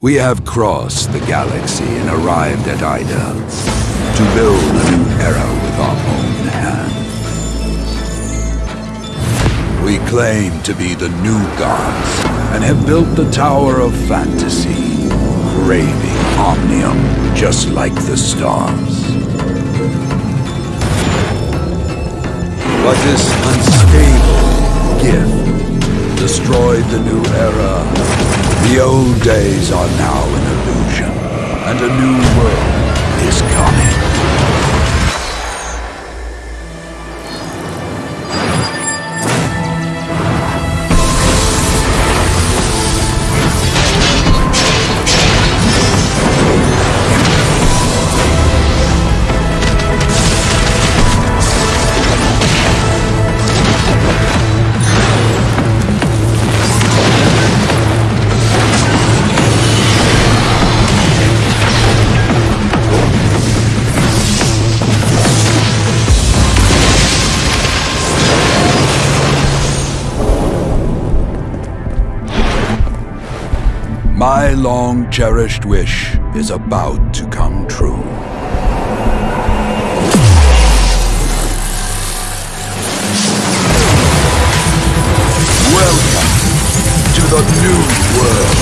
We have crossed the galaxy and arrived at Aida to build a new era with our own hands. We claim to be the new gods and have built the Tower of Fantasy, craving omnium just like the stars. But this unstable gift destroyed the new era the old days are now an illusion, and a new world is coming. My long-cherished wish is about to come true. Welcome to the new world.